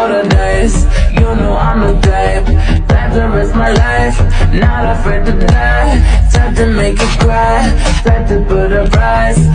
for the days. You know I'm the type Time to risk my life. Not afraid to die. Time to make you cry Time to put a price.